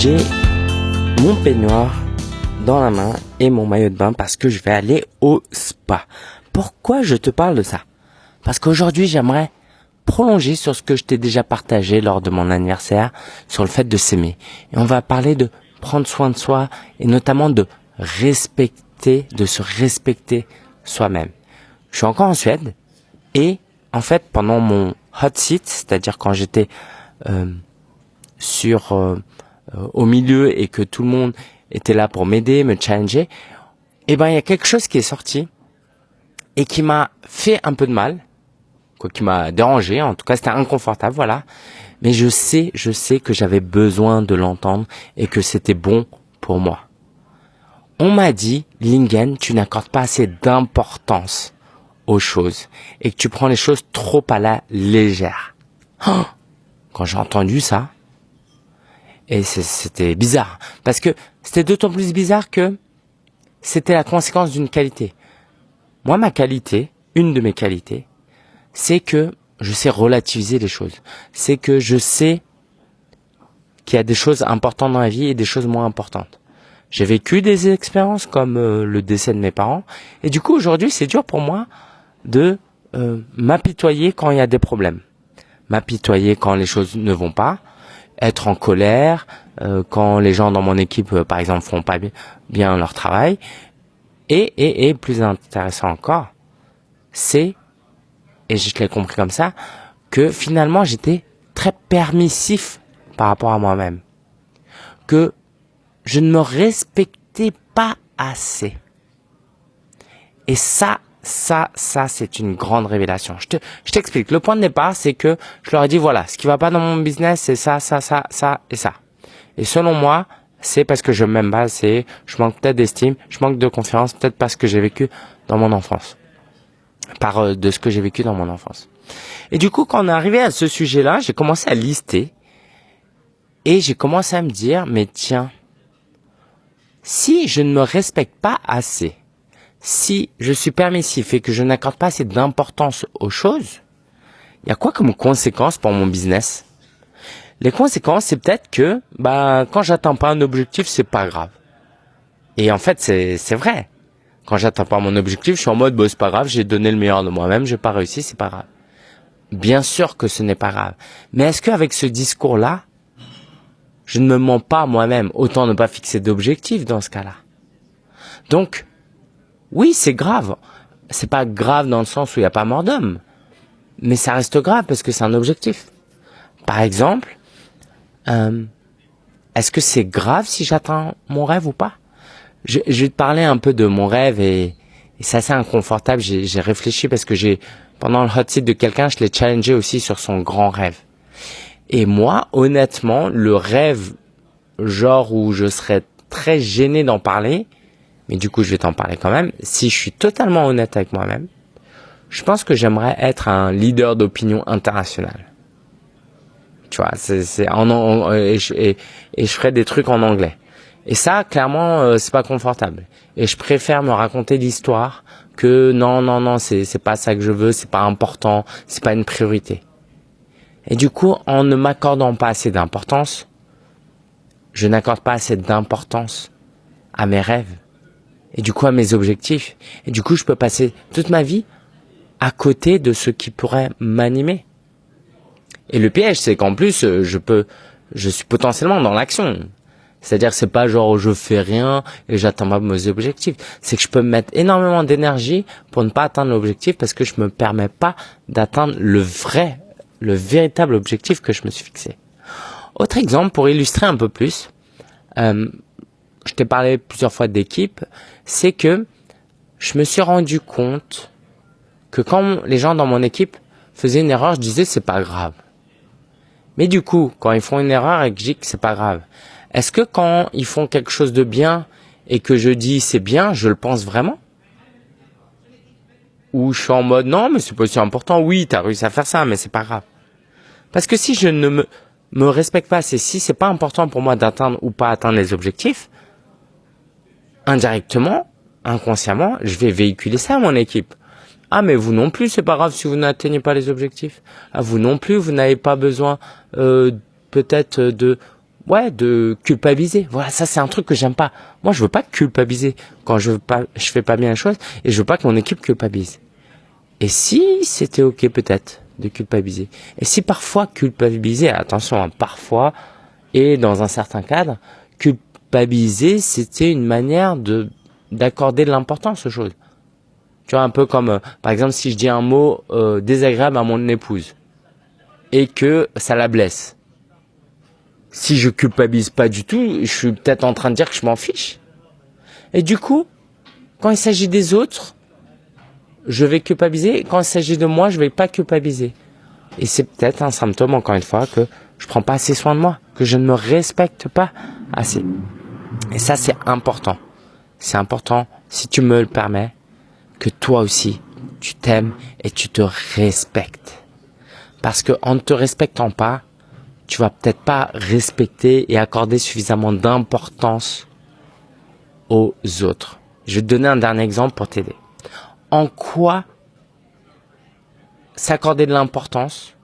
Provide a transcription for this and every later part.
j'ai mon peignoir dans la main et mon maillot de bain parce que je vais aller au spa. Pourquoi je te parle de ça? Parce qu'aujourd'hui j'aimerais prolonger sur ce que je t'ai déjà partagé lors de mon anniversaire sur le fait de s'aimer. Et on va parler de prendre soin de soi et notamment de respecter, de se respecter soi-même. Je suis encore en Suède et en fait pendant mon hot seat, c'est-à-dire quand j'étais euh, sur euh, au milieu et que tout le monde était là pour m'aider, me challenger, eh ben il y a quelque chose qui est sorti et qui m'a fait un peu de mal, quoi, qui m'a dérangé. En tout cas, c'était inconfortable, voilà. Mais je sais, je sais que j'avais besoin de l'entendre et que c'était bon pour moi. On m'a dit, Lingen, tu n'accordes pas assez d'importance aux choses et que tu prends les choses trop à la légère. Oh Quand j'ai entendu ça, et c'était bizarre. Parce que c'était d'autant plus bizarre que c'était la conséquence d'une qualité. Moi, ma qualité, une de mes qualités, c'est que je sais relativiser les choses. C'est que je sais qu'il y a des choses importantes dans la vie et des choses moins importantes. J'ai vécu des expériences comme euh, le décès de mes parents. Et du coup, aujourd'hui, c'est dur pour moi de euh, m'apitoyer quand il y a des problèmes. M'apitoyer quand les choses ne vont pas être en colère euh, quand les gens dans mon équipe, euh, par exemple, font pas bien leur travail. Et, et, et plus intéressant encore, c'est, et je l'ai compris comme ça, que finalement j'étais très permissif par rapport à moi-même. Que je ne me respectais pas assez. Et ça, ça, ça, c'est une grande révélation. Je te, je t'explique. Le point de départ, c'est que je leur ai dit, voilà, ce qui va pas dans mon business, c'est ça, ça, ça, ça et ça. Et selon moi, c'est parce que je m'aime pas, c'est, je manque peut-être d'estime, je manque de confiance, peut-être parce que j'ai vécu dans mon enfance. Par euh, de ce que j'ai vécu dans mon enfance. Et du coup, quand on est arrivé à ce sujet-là, j'ai commencé à lister. Et j'ai commencé à me dire, mais tiens, si je ne me respecte pas assez, si je suis permissif et que je n'accorde pas assez d'importance aux choses, il y a quoi comme conséquence pour mon business? Les conséquences, c'est peut-être que bah quand j'atteins pas un objectif, c'est pas grave. Et en fait, c'est vrai. Quand j'atteins pas mon objectif, je suis en mode bah, c'est pas grave, j'ai donné le meilleur de moi-même, j'ai pas réussi, c'est pas grave. Bien sûr que ce n'est pas grave. Mais est-ce qu'avec ce discours-là, je ne me mens pas moi-même Autant ne pas fixer d'objectif dans ce cas-là? Donc, oui, c'est grave. C'est pas grave dans le sens où il n'y a pas mort d'homme. Mais ça reste grave parce que c'est un objectif. Par exemple, euh, est-ce que c'est grave si j'atteins mon rêve ou pas? Je, vais te parler un peu de mon rêve et, c'est assez inconfortable. J'ai réfléchi parce que j'ai pendant le hot seat de quelqu'un, je l'ai challengé aussi sur son grand rêve. Et moi, honnêtement, le rêve genre où je serais très gêné d'en parler, mais du coup je vais t'en parler quand même, si je suis totalement honnête avec moi-même, je pense que j'aimerais être un leader d'opinion international. Tu vois, c'est en, et, je, et, je ferais des trucs en anglais. Et ça, clairement, euh, c'est pas confortable. Et je préfère me raconter l'histoire que non, non, non, c'est c'est pas ça que je veux, c'est pas important, c'est pas une priorité. Et du coup, en ne m'accordant pas assez d'importance, je n'accorde pas assez d'importance à mes rêves et du coup à mes objectifs. Et du coup, je peux passer toute ma vie à côté de ce qui pourrait m'animer. Et le piège, c'est qu'en plus, euh, je peux, je suis potentiellement dans l'action. C'est-à-dire, c'est pas genre je fais rien et j'atteins pas mes objectifs. C'est que je peux mettre énormément d'énergie pour ne pas atteindre l'objectif parce que je me permets pas d'atteindre le vrai, le véritable objectif que je me suis fixé. Autre exemple pour illustrer un peu plus. Euh, je t'ai parlé plusieurs fois d'équipe, c'est que je me suis rendu compte que quand les gens dans mon équipe faisaient une erreur, je disais c'est pas grave. Mais du coup, quand ils font une erreur et que je dis que c'est pas grave, est-ce que quand ils font quelque chose de bien et que je dis c'est bien, je le pense vraiment? Ou je suis en mode non, mais c'est pas si important, oui, tu as réussi à faire ça, mais c'est pas grave. Parce que si je ne me, me respecte pas, c'est si c'est pas important pour moi d'atteindre ou pas atteindre les objectifs, indirectement, inconsciemment, je vais véhiculer ça à mon équipe. Ah mais vous non plus, c'est pas grave si vous n'atteignez pas les objectifs. Ah vous non plus, vous n'avez pas besoin euh, peut-être de ouais, de culpabiliser. Voilà, ça c'est un truc que j'aime pas. Moi, je veux pas culpabiliser quand je veux pas, je fais pas bien les choses et je veux pas que mon équipe culpabilise. Et si c'était ok peut-être de culpabiliser. Et si parfois culpabiliser, attention, hein, parfois et dans un certain cadre, culpabiliser, c'était une manière de d'accorder de l'importance aux choses. Tu vois, un peu comme, euh, par exemple, si je dis un mot euh, désagréable à mon épouse et que ça la blesse si je culpabilise pas du tout, je suis peut-être en train de dire que je m'en fiche. Et du coup, quand il s'agit des autres, je vais culpabiliser. quand il s'agit de moi, je vais pas culpabiliser. Et c'est peut-être un symptôme, encore une fois, que je prends pas assez soin de moi, que je ne me respecte pas assez. Et ça, c'est important. C'est important, si tu me le permets, que toi aussi, tu t'aimes et tu te respectes. Parce que en ne te respectant pas, tu vas peut-être pas respecter et accorder suffisamment d'importance aux autres. Je vais te donner un dernier exemple pour t'aider. En quoi s'accorder de l'importance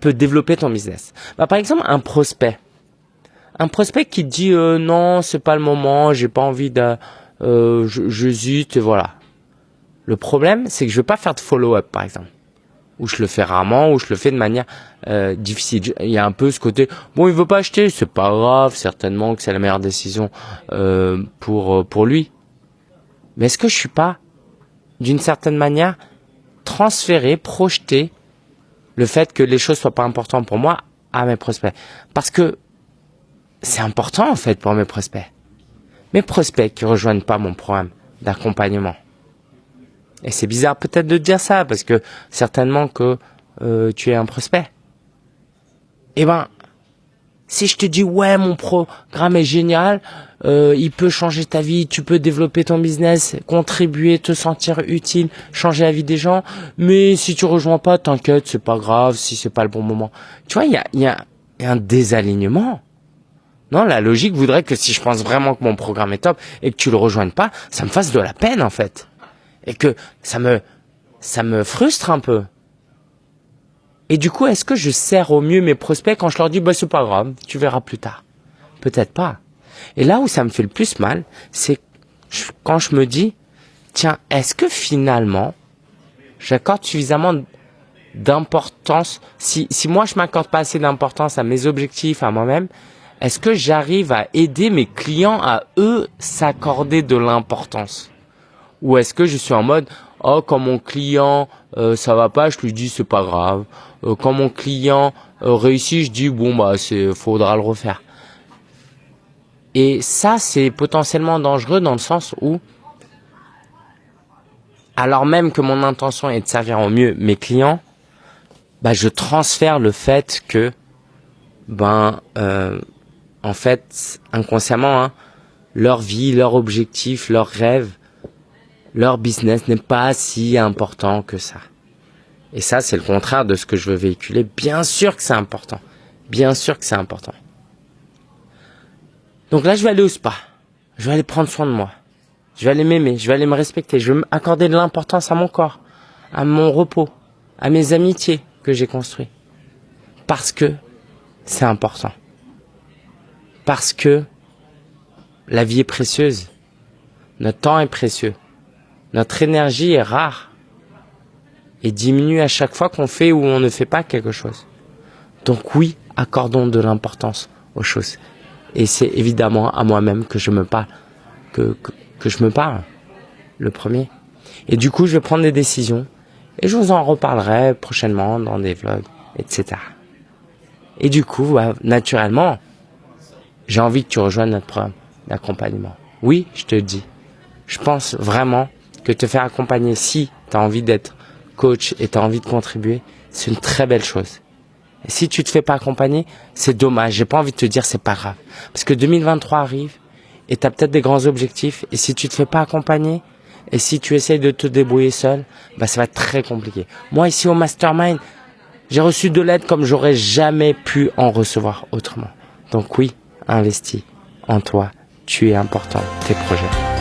peut développer ton business? Bah, Par exemple, un prospect. Un prospect qui dit euh, non, c'est pas le moment, j'ai pas envie de, euh, j'hésite, voilà. Le problème, c'est que je vais pas faire de follow-up, par exemple ou je le fais rarement, ou je le fais de manière euh, difficile. Il y a un peu ce côté, bon, il veut pas acheter, c'est pas grave, certainement que c'est la meilleure décision euh, pour euh, pour lui. Mais est-ce que je suis pas, d'une certaine manière, transféré, projeté le fait que les choses soient pas importantes pour moi à mes prospects? Parce que c'est important en fait pour mes prospects. Mes prospects qui rejoignent pas mon programme d'accompagnement et c'est bizarre peut-être de dire ça, parce que certainement que euh, tu es un prospect. Eh ben, si je te dis ouais mon programme est génial, euh, il peut changer ta vie, tu peux développer ton business, contribuer, te sentir utile, changer la vie des gens, mais si tu rejoins pas, t'inquiète, c'est pas grave, si c'est pas le bon moment. Tu vois, il y a, y, a, y a un désalignement. Non, la logique voudrait que si je pense vraiment que mon programme est top et que tu le rejoignes pas, ça me fasse de la peine en fait et que ça me ça me frustre un peu. Et du coup, est-ce que je sers au mieux mes prospects quand je leur dis bah c'est pas grave, tu verras plus tard? Peut-être pas. Et là où ça me fait le plus mal, c'est quand je me dis tiens, est-ce que finalement j'accorde suffisamment d'importance si si moi je m'accorde pas assez d'importance à mes objectifs, à moi-même, est-ce que j'arrive à aider mes clients à eux s'accorder de l'importance? Ou est-ce que je suis en mode oh quand mon client euh, ça va pas, je lui dis c'est pas grave. Euh, quand mon client euh, réussit, je dis bon bah c'est faudra le refaire. Et ça c'est potentiellement dangereux dans le sens où alors même que mon intention est de servir au mieux mes clients, bah je transfère le fait que ben en fait inconsciemment hein, leur vie, leur objectif, leurs rêves leur business n'est pas si important que ça. Et ça, c'est le contraire de ce que je veux véhiculer. Bien sûr que c'est important. Bien sûr que c'est important. Donc là, je vais aller au spa. Je vais aller prendre soin de moi. Je vais aller m'aimer. Je vais aller me respecter. Je vais m'accorder de l'importance à mon corps, à mon repos, à mes amitiés que j'ai construites. Parce que c'est important. Parce que la vie est précieuse. Notre temps est précieux. Notre énergie est rare et diminue à chaque fois qu'on fait ou on ne fait pas quelque chose. Donc oui, accordons de l'importance aux choses. Et c'est évidemment à moi-même que je me parle, que, que, je me parle, le premier. Et du coup, je vais prendre des décisions et je vous en reparlerai prochainement dans des vlogs, etc. Et du coup, naturellement, j'ai envie que tu rejoignes notre programme d'accompagnement. Oui, je te dis. Je pense vraiment que te faire accompagner si tu as envie d'être coach et tu as envie de contribuer, c'est une très belle chose. Et si tu te fais pas accompagner, c'est dommage. J'ai pas envie de te dire c'est pas grave. Parce que 2023 arrive et tu as peut-être des grands objectifs et si tu te fais pas accompagner et si tu essayes de te débrouiller seul, bah ça va être très compliqué. Moi ici au mastermind, j'ai reçu de l'aide comme j'aurais jamais pu en recevoir autrement. Donc oui, investis en toi. Tu es important, tes projets.